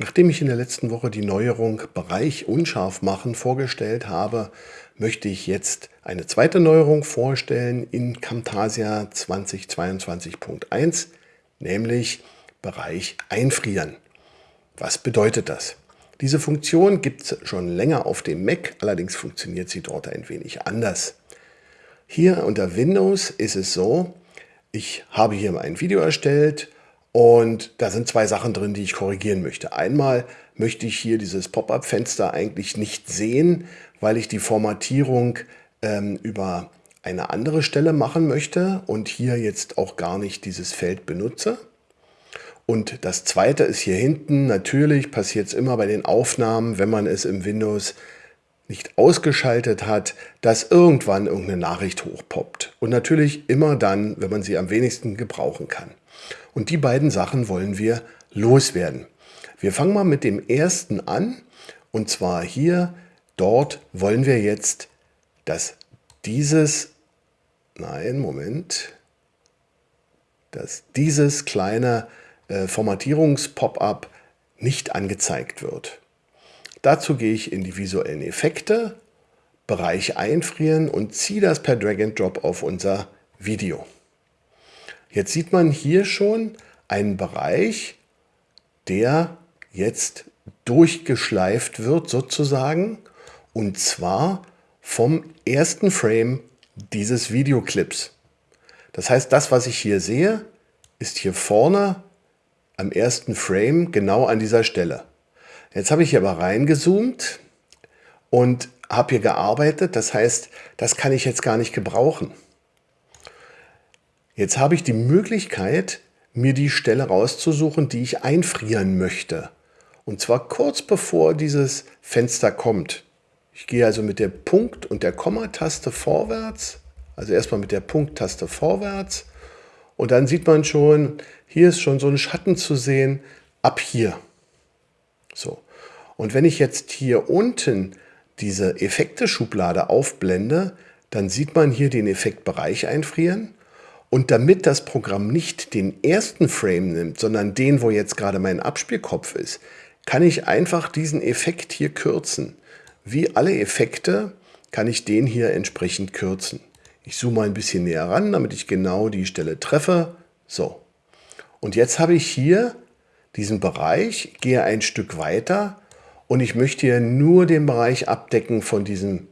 Nachdem ich in der letzten Woche die Neuerung Bereich unscharf machen vorgestellt habe, möchte ich jetzt eine zweite Neuerung vorstellen in Camtasia 2022.1, nämlich Bereich einfrieren. Was bedeutet das? Diese Funktion gibt es schon länger auf dem Mac, allerdings funktioniert sie dort ein wenig anders. Hier unter Windows ist es so, ich habe hier ein Video erstellt und da sind zwei Sachen drin, die ich korrigieren möchte. Einmal möchte ich hier dieses Pop-up-Fenster eigentlich nicht sehen, weil ich die Formatierung ähm, über eine andere Stelle machen möchte und hier jetzt auch gar nicht dieses Feld benutze. Und das zweite ist hier hinten, natürlich passiert es immer bei den Aufnahmen, wenn man es im Windows nicht ausgeschaltet hat, dass irgendwann irgendeine Nachricht hochpoppt. Und natürlich immer dann, wenn man sie am wenigsten gebrauchen kann. Und die beiden Sachen wollen wir loswerden. Wir fangen mal mit dem ersten an. Und zwar hier, dort wollen wir jetzt, dass dieses, nein, Moment, dass dieses kleine äh, Formatierungs-Pop-up nicht angezeigt wird. Dazu gehe ich in die visuellen Effekte, Bereich einfrieren und ziehe das per Drag and Drop auf unser Video. Jetzt sieht man hier schon einen Bereich, der jetzt durchgeschleift wird sozusagen und zwar vom ersten Frame dieses Videoclips. Das heißt, das, was ich hier sehe, ist hier vorne am ersten Frame genau an dieser Stelle. Jetzt habe ich hier aber reingezoomt und habe hier gearbeitet. Das heißt, das kann ich jetzt gar nicht gebrauchen. Jetzt habe ich die Möglichkeit, mir die Stelle rauszusuchen, die ich einfrieren möchte. Und zwar kurz bevor dieses Fenster kommt. Ich gehe also mit der Punkt- und der Komma-Taste vorwärts, also erstmal mit der Punkt-Taste vorwärts und dann sieht man schon, hier ist schon so ein Schatten zu sehen, ab hier. So. Und wenn ich jetzt hier unten diese Effekte-Schublade aufblende, dann sieht man hier den Effektbereich einfrieren und damit das Programm nicht den ersten Frame nimmt, sondern den, wo jetzt gerade mein Abspielkopf ist, kann ich einfach diesen Effekt hier kürzen. Wie alle Effekte kann ich den hier entsprechend kürzen. Ich zoome mal ein bisschen näher ran, damit ich genau die Stelle treffe. So. Und jetzt habe ich hier diesen Bereich, gehe ein Stück weiter und ich möchte hier nur den Bereich abdecken von diesem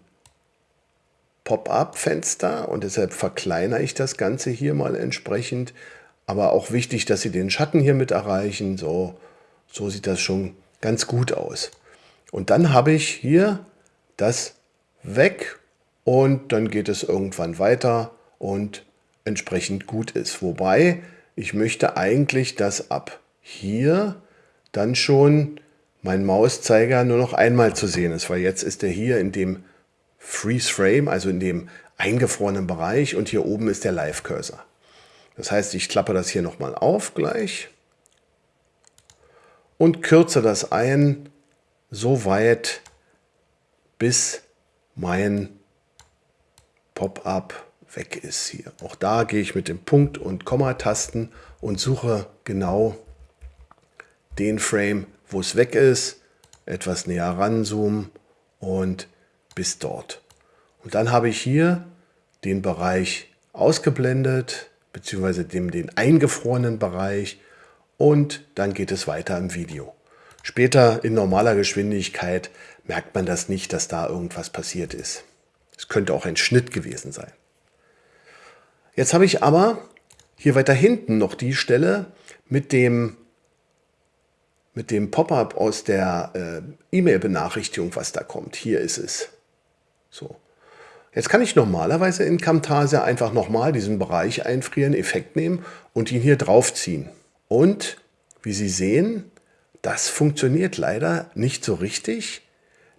Pop-up-Fenster und deshalb verkleinere ich das Ganze hier mal entsprechend. Aber auch wichtig, dass Sie den Schatten hier mit erreichen. So, so sieht das schon ganz gut aus. Und dann habe ich hier das weg und dann geht es irgendwann weiter und entsprechend gut ist. Wobei ich möchte eigentlich, dass ab hier dann schon mein Mauszeiger nur noch einmal zu sehen ist, weil jetzt ist er hier in dem Freeze Frame, also in dem eingefrorenen Bereich und hier oben ist der Live Cursor. Das heißt, ich klappe das hier nochmal auf gleich und kürze das ein, so weit, bis mein Pop-up weg ist hier. Auch da gehe ich mit dem Punkt- und Komma-Tasten und suche genau den Frame, wo es weg ist, etwas näher ranzoomen und bis dort. Und dann habe ich hier den Bereich ausgeblendet, beziehungsweise dem, den eingefrorenen Bereich und dann geht es weiter im Video. Später in normaler Geschwindigkeit merkt man das nicht, dass da irgendwas passiert ist. Es könnte auch ein Schnitt gewesen sein. Jetzt habe ich aber hier weiter hinten noch die Stelle mit dem, mit dem Pop-up aus der äh, E-Mail-Benachrichtigung, was da kommt. Hier ist es. So. Jetzt kann ich normalerweise in Camtasia einfach nochmal diesen Bereich einfrieren, Effekt nehmen und ihn hier draufziehen. Und wie Sie sehen, das funktioniert leider nicht so richtig.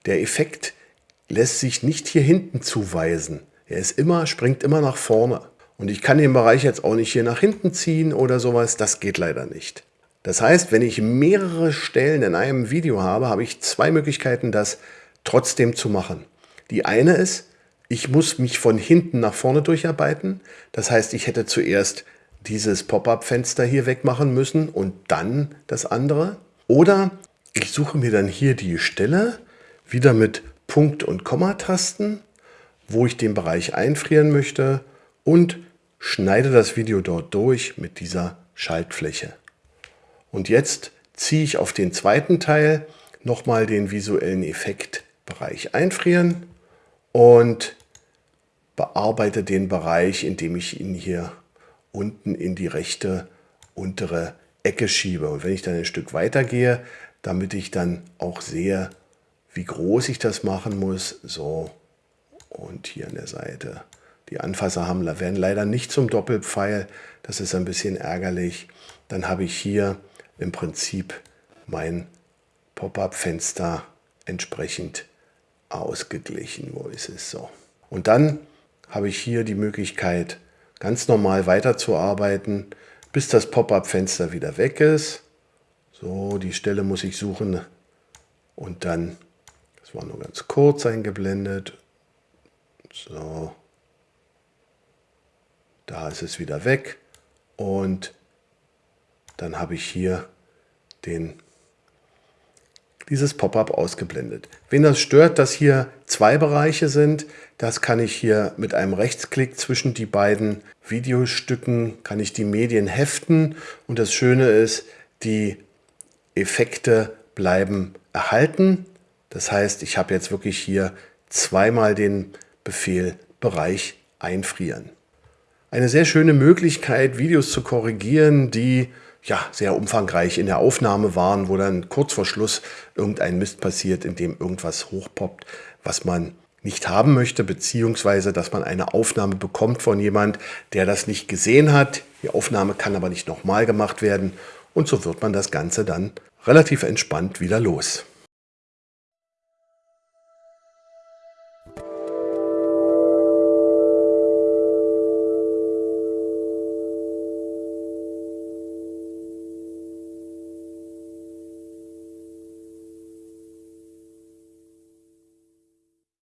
Der Effekt lässt sich nicht hier hinten zuweisen. Er ist immer, springt immer nach vorne. Und ich kann den Bereich jetzt auch nicht hier nach hinten ziehen oder sowas. Das geht leider nicht. Das heißt, wenn ich mehrere Stellen in einem Video habe, habe ich zwei Möglichkeiten, das trotzdem zu machen. Die eine ist, ich muss mich von hinten nach vorne durcharbeiten. Das heißt, ich hätte zuerst dieses Pop-up-Fenster hier wegmachen müssen und dann das andere. Oder Ich suche mir dann hier die Stelle, wieder mit Punkt- und Komma-Tasten, wo ich den Bereich einfrieren möchte und schneide das Video dort durch mit dieser Schaltfläche. Und jetzt ziehe ich auf den zweiten Teil nochmal den visuellen Effektbereich einfrieren und bearbeite den Bereich, indem ich ihn hier unten in die rechte untere Ecke schiebe. Und wenn ich dann ein Stück weiter gehe, damit ich dann auch sehe, wie groß ich das machen muss, so und hier an der Seite. Die Anfasser haben, werden leider nicht zum Doppelpfeil, das ist ein bisschen ärgerlich. Dann habe ich hier im Prinzip mein Pop-up-Fenster entsprechend ausgeglichen. Wo ist es so? Und dann habe ich hier die Möglichkeit, ganz normal weiterzuarbeiten, bis das Pop-up-Fenster wieder weg ist. So, die Stelle muss ich suchen und dann, das war nur ganz kurz eingeblendet. So, da ist es wieder weg und dann habe ich hier den, dieses Pop-up ausgeblendet. Wen das stört, dass hier zwei Bereiche sind, das kann ich hier mit einem Rechtsklick zwischen die beiden Videostücken, kann ich die Medien heften und das Schöne ist, die Effekte bleiben erhalten. Das heißt, ich habe jetzt wirklich hier zweimal den Befehl Bereich einfrieren. Eine sehr schöne Möglichkeit, Videos zu korrigieren, die ja, sehr umfangreich in der Aufnahme waren, wo dann kurz vor Schluss irgendein Mist passiert, in dem irgendwas hochpoppt, was man nicht haben möchte, beziehungsweise dass man eine Aufnahme bekommt von jemand, der das nicht gesehen hat. Die Aufnahme kann aber nicht nochmal gemacht werden und so wird man das Ganze dann relativ entspannt wieder los.